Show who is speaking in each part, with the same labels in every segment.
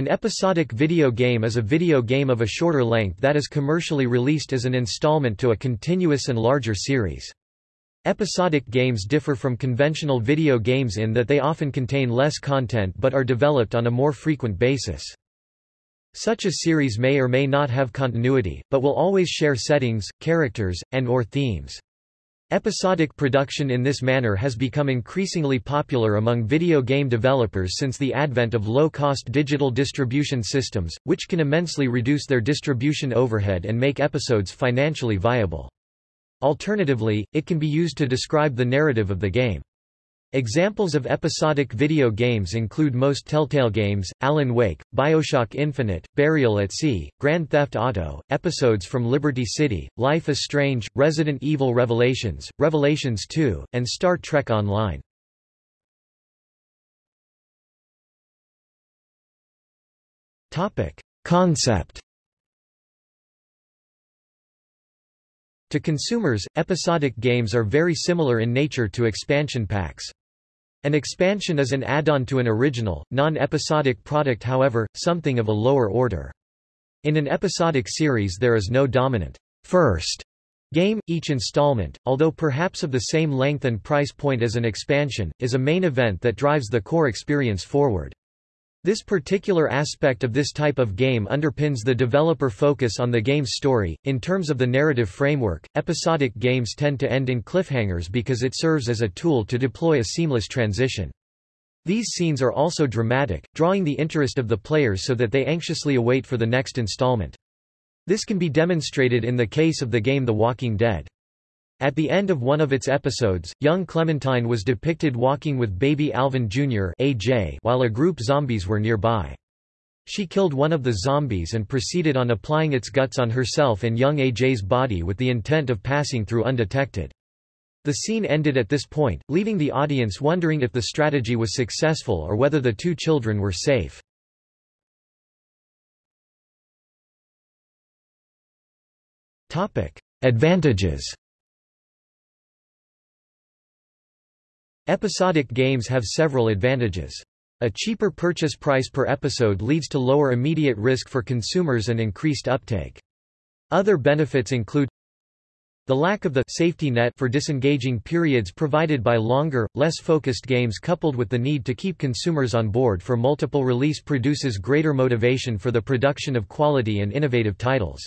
Speaker 1: An episodic video game is a video game of a shorter length that is commercially released as an installment to a continuous and larger series. Episodic games differ from conventional video games in that they often contain less content but are developed on a more frequent basis. Such a series may or may not have continuity, but will always share settings, characters, and or themes. Episodic production in this manner has become increasingly popular among video game developers since the advent of low-cost digital distribution systems, which can immensely reduce their distribution overhead and make episodes financially viable. Alternatively, it can be used to describe the narrative of the game. Examples of episodic video games include most Telltale games, Alan Wake, Bioshock Infinite, Burial at Sea, Grand Theft Auto, episodes from Liberty City, Life is Strange, Resident Evil Revelations, Revelations 2, and Star Trek Online. Topic. Concept To consumers, episodic games are very similar in nature to expansion packs. An expansion is an add-on to an original, non-episodic product however, something of a lower order. In an episodic series there is no dominant first game, each installment, although perhaps of the same length and price point as an expansion, is a main event that drives the core experience forward. This particular aspect of this type of game underpins the developer focus on the game's story. In terms of the narrative framework, episodic games tend to end in cliffhangers because it serves as a tool to deploy a seamless transition. These scenes are also dramatic, drawing the interest of the players so that they anxiously await for the next installment. This can be demonstrated in the case of the game The Walking Dead. At the end of one of its episodes, young Clementine was depicted walking with baby Alvin Jr. AJ while a group zombies were nearby. She killed one of the zombies and proceeded on applying its guts on herself and young AJ's body with the intent of passing through undetected. The scene ended at this point, leaving the audience wondering if the strategy was successful or whether the two children were safe. Advantages Episodic games have several advantages. A cheaper purchase price per episode leads to lower immediate risk for consumers and increased uptake. Other benefits include the lack of the safety net for disengaging periods provided by longer, less focused games coupled with the need to keep consumers on board for multiple release produces greater motivation for the production of quality and innovative titles.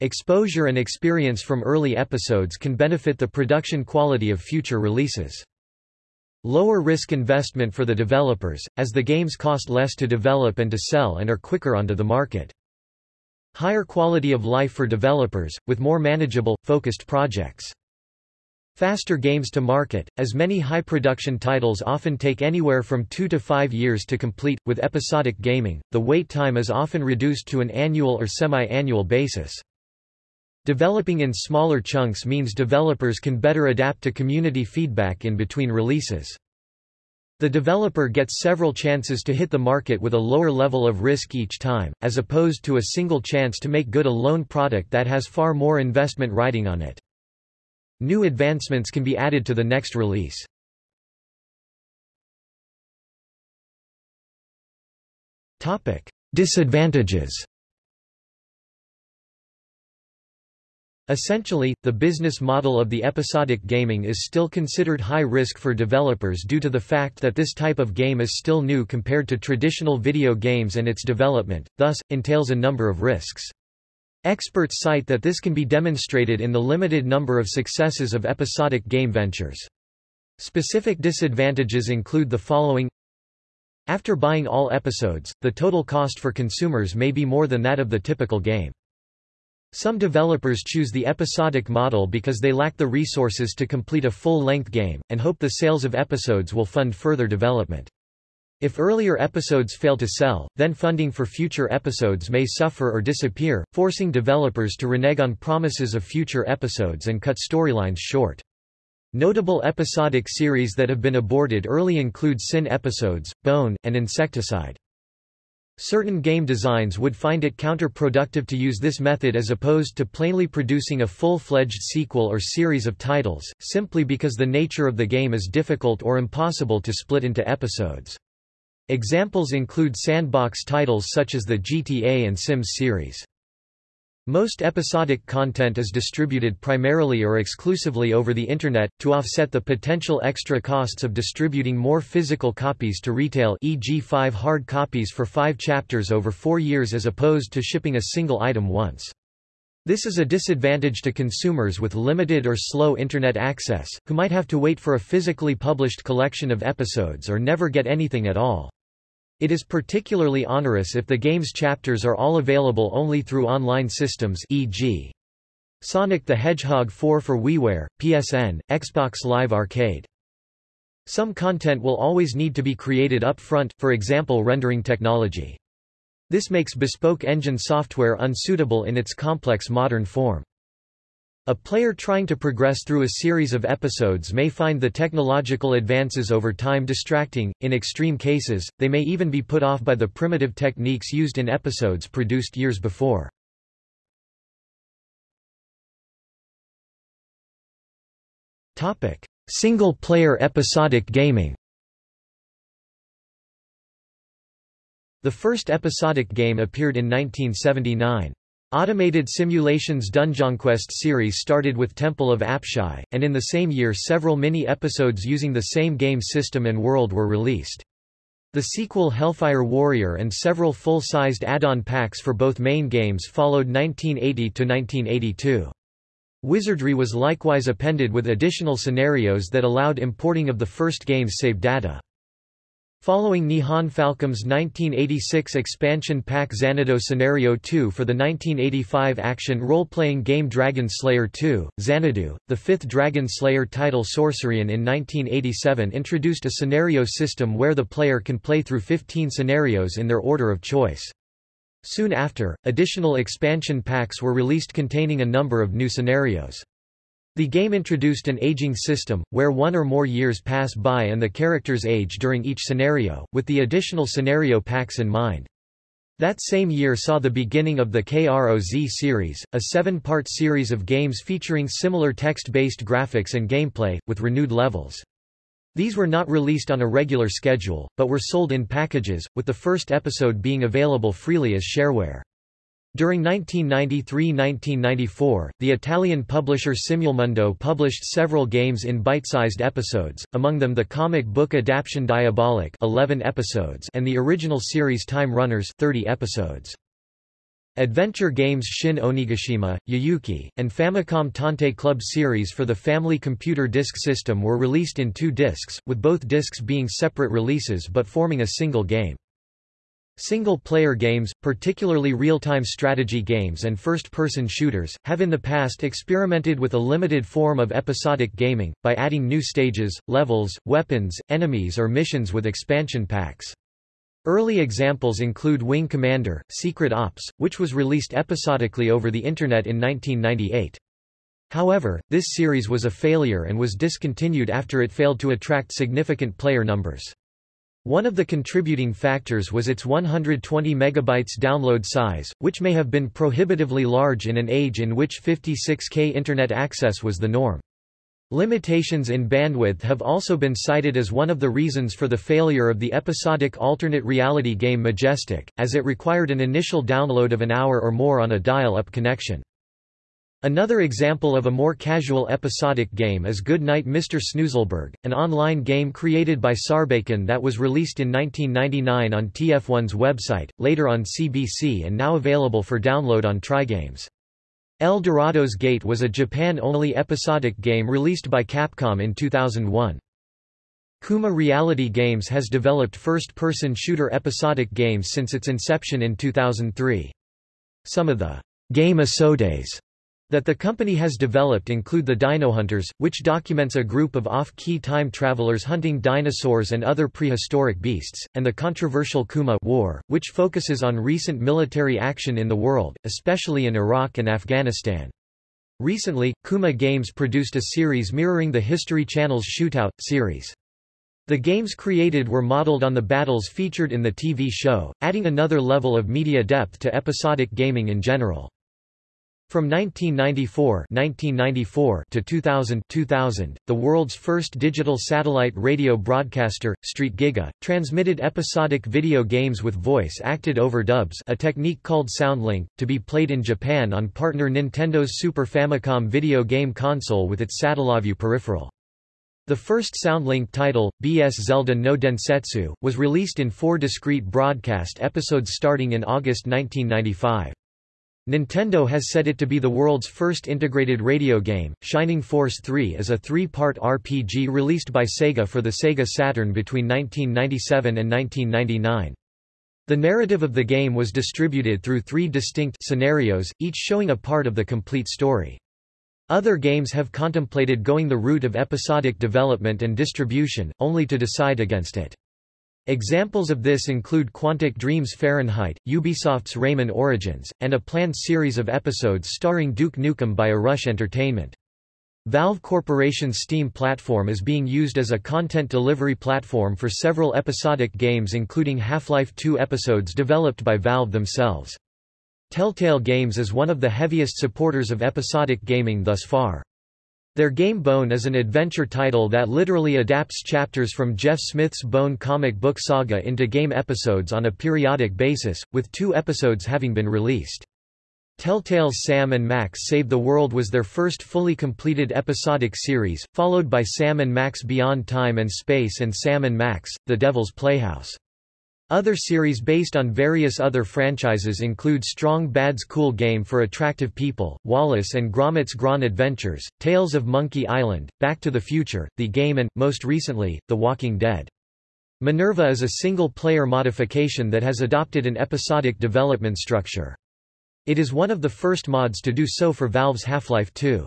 Speaker 1: Exposure and experience from early episodes can benefit the production quality of future releases. Lower risk investment for the developers, as the games cost less to develop and to sell and are quicker onto the market. Higher quality of life for developers, with more manageable, focused projects. Faster games to market, as many high-production titles often take anywhere from two to five years to complete, with episodic gaming, the wait time is often reduced to an annual or semi-annual basis. Developing in smaller chunks means developers can better adapt to community feedback in between releases. The developer gets several chances to hit the market with a lower level of risk each time, as opposed to a single chance to make good a lone product that has far more investment riding on it. New advancements can be added to the next release. Disadvantages Essentially, the business model of the episodic gaming is still considered high risk for developers due to the fact that this type of game is still new compared to traditional video games and its development, thus, entails a number of risks. Experts cite that this can be demonstrated in the limited number of successes of episodic game ventures. Specific disadvantages include the following After buying all episodes, the total cost for consumers may be more than that of the typical game. Some developers choose the episodic model because they lack the resources to complete a full-length game, and hope the sales of episodes will fund further development. If earlier episodes fail to sell, then funding for future episodes may suffer or disappear, forcing developers to renege on promises of future episodes and cut storylines short. Notable episodic series that have been aborted early include Sin episodes, Bone, and Insecticide. Certain game designs would find it counterproductive to use this method as opposed to plainly producing a full-fledged sequel or series of titles, simply because the nature of the game is difficult or impossible to split into episodes. Examples include sandbox titles such as the GTA and Sims series. Most episodic content is distributed primarily or exclusively over the Internet, to offset the potential extra costs of distributing more physical copies to retail e.g. five hard copies for five chapters over four years as opposed to shipping a single item once. This is a disadvantage to consumers with limited or slow Internet access, who might have to wait for a physically published collection of episodes or never get anything at all. It is particularly onerous if the game's chapters are all available only through online systems e.g. Sonic the Hedgehog 4 for WiiWare, PSN, Xbox Live Arcade. Some content will always need to be created up front, for example rendering technology. This makes bespoke engine software unsuitable in its complex modern form. A player trying to progress through a series of episodes may find the technological advances over time distracting, in extreme cases, they may even be put off by the primitive techniques used in episodes produced years before. Single-player episodic gaming The first episodic game appeared in 1979. Automated Simulations Dunjonquest series started with Temple of Apshai, and in the same year several mini-episodes using the same game system and world were released. The sequel Hellfire Warrior and several full-sized add-on packs for both main games followed 1980–1982. Wizardry was likewise appended with additional scenarios that allowed importing of the first game's save data. Following Nihon Falcom's 1986 expansion pack Xanadu Scenario 2 for the 1985 action role-playing game Dragon Slayer 2, Xanadu, the fifth Dragon Slayer title Sorcerian in 1987 introduced a scenario system where the player can play through 15 scenarios in their order of choice. Soon after, additional expansion packs were released containing a number of new scenarios. The game introduced an aging system, where one or more years pass by and the characters age during each scenario, with the additional scenario packs in mind. That same year saw the beginning of the KROZ series, a seven-part series of games featuring similar text-based graphics and gameplay, with renewed levels. These were not released on a regular schedule, but were sold in packages, with the first episode being available freely as shareware. During 1993–1994, the Italian publisher Simulmondo published several games in bite-sized episodes, among them the comic book adaptation Diabolik 11 episodes and the original series Time Runners 30 episodes. Adventure games Shin Onigashima, Yayuki, and Famicom Tantei Club series for the Family Computer Disk System were released in two discs, with both discs being separate releases but forming a single game. Single-player games, particularly real-time strategy games and first-person shooters, have in the past experimented with a limited form of episodic gaming, by adding new stages, levels, weapons, enemies or missions with expansion packs. Early examples include Wing Commander, Secret Ops, which was released episodically over the Internet in 1998. However, this series was a failure and was discontinued after it failed to attract significant player numbers. One of the contributing factors was its 120 megabytes download size, which may have been prohibitively large in an age in which 56K Internet access was the norm. Limitations in bandwidth have also been cited as one of the reasons for the failure of the episodic alternate reality game Majestic, as it required an initial download of an hour or more on a dial-up connection. Another example of a more casual episodic game is Good Night Mr. Snoozleberg, an online game created by Sarbakan that was released in 1999 on TF1's website, later on CBC and now available for download on Trigames. El Dorado's Gate was a Japan-only episodic game released by Capcom in 2001. Kuma Reality Games has developed first-person shooter episodic games since its inception in 2003. Some of the game episodes that the company has developed include the Dino Hunters, which documents a group of off-key time travelers hunting dinosaurs and other prehistoric beasts, and the controversial Kuma War, which focuses on recent military action in the world, especially in Iraq and Afghanistan. Recently, Kuma Games produced a series mirroring the History Channel's Shootout series. The games created were modeled on the battles featured in the TV show, adding another level of media depth to episodic gaming in general. From 1994, 1994 to 2000, 2000, the world's first digital satellite radio broadcaster, Street Giga, transmitted episodic video games with voice-acted overdubs a technique called Soundlink, to be played in Japan on partner Nintendo's Super Famicom video game console with its Satellaview peripheral. The first Soundlink title, BS Zelda no Densetsu, was released in four discrete broadcast episodes starting in August 1995. Nintendo has said it to be the world's first integrated radio game. Shining Force 3 is a three-part RPG released by Sega for the Sega Saturn between 1997 and 1999. The narrative of the game was distributed through three distinct scenarios, each showing a part of the complete story. Other games have contemplated going the route of episodic development and distribution, only to decide against it. Examples of this include Quantic Dream's Fahrenheit, Ubisoft's Rayman Origins, and a planned series of episodes starring Duke Nukem by Arush Entertainment. Valve Corporation's Steam platform is being used as a content delivery platform for several episodic games including Half-Life 2 episodes developed by Valve themselves. Telltale Games is one of the heaviest supporters of episodic gaming thus far. Their game Bone is an adventure title that literally adapts chapters from Jeff Smith's Bone comic book saga into game episodes on a periodic basis, with two episodes having been released. Telltale's Sam and Max Save the World was their first fully completed episodic series, followed by Sam and Max Beyond Time and Space and Sam and Max, The Devil's Playhouse. Other series based on various other franchises include Strong Bad's Cool Game for Attractive People, Wallace and Gromit's Grand Adventures, Tales of Monkey Island, Back to the Future, The Game and, most recently, The Walking Dead. Minerva is a single-player modification that has adopted an episodic development structure. It is one of the first mods to do so for Valve's Half-Life 2.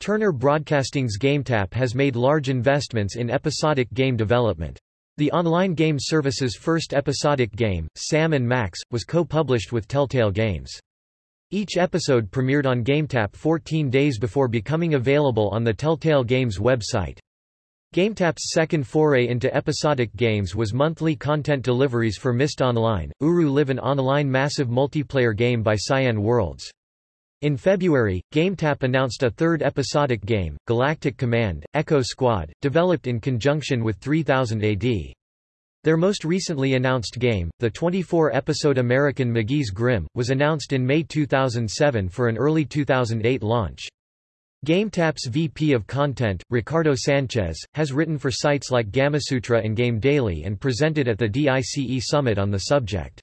Speaker 1: Turner Broadcasting's GameTap has made large investments in episodic game development. The online game service's first episodic game, Sam Max, was co-published with Telltale Games. Each episode premiered on GameTap 14 days before becoming available on the Telltale Games website. GameTap's second foray into episodic games was monthly content deliveries for Myst Online, Uru Live an online massive multiplayer game by Cyan Worlds. In February, GameTap announced a third episodic game, Galactic Command, Echo Squad, developed in conjunction with 3000 AD. Their most recently announced game, the 24-episode American McGee's Grimm, was announced in May 2007 for an early 2008 launch. GameTap's VP of Content, Ricardo Sanchez, has written for sites like Gamasutra and Game Daily and presented at the DICE Summit on the subject.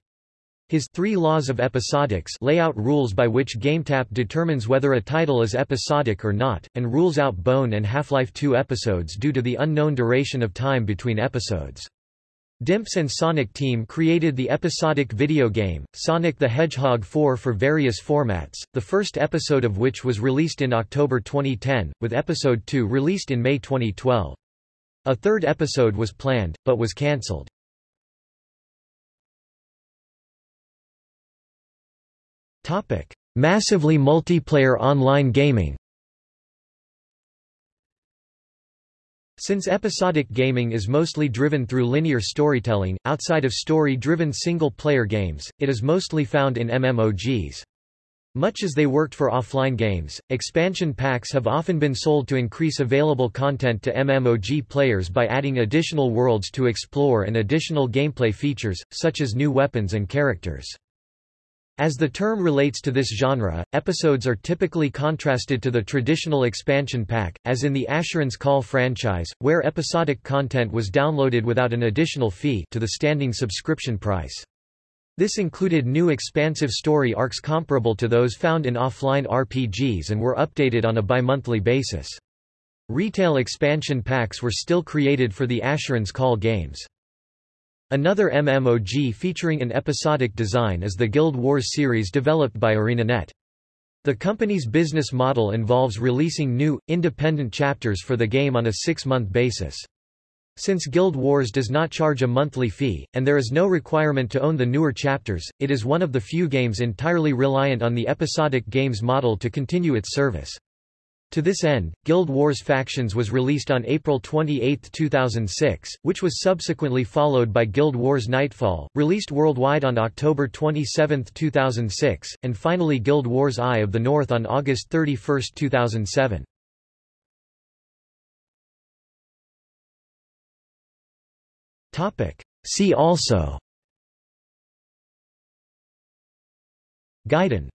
Speaker 1: His Three Laws of Episodics lay out rules by which GameTap determines whether a title is episodic or not, and rules out Bone and Half-Life 2 episodes due to the unknown duration of time between episodes. Dimps and Sonic Team created the episodic video game, Sonic the Hedgehog 4 for various formats, the first episode of which was released in October 2010, with Episode 2 released in May 2012. A third episode was planned, but was cancelled. Topic: Massively multiplayer online gaming. Since episodic gaming is mostly driven through linear storytelling, outside of story-driven single-player games, it is mostly found in MMOGs. Much as they worked for offline games, expansion packs have often been sold to increase available content to MMOG players by adding additional worlds to explore and additional gameplay features, such as new weapons and characters. As the term relates to this genre, episodes are typically contrasted to the traditional expansion pack, as in the Asheron's Call franchise, where episodic content was downloaded without an additional fee to the standing subscription price. This included new expansive story arcs comparable to those found in offline RPGs and were updated on a bi-monthly basis. Retail expansion packs were still created for the Asheron's Call games. Another MMOG featuring an episodic design is the Guild Wars series developed by ArenaNet. The company's business model involves releasing new, independent chapters for the game on a six-month basis. Since Guild Wars does not charge a monthly fee, and there is no requirement to own the newer chapters, it is one of the few games entirely reliant on the episodic games model to continue its service. To this end, Guild Wars Factions was released on April 28, 2006, which was subsequently followed by Guild Wars Nightfall, released worldwide on October 27, 2006, and finally Guild Wars Eye of the North on August 31, 2007. See also. Gaiden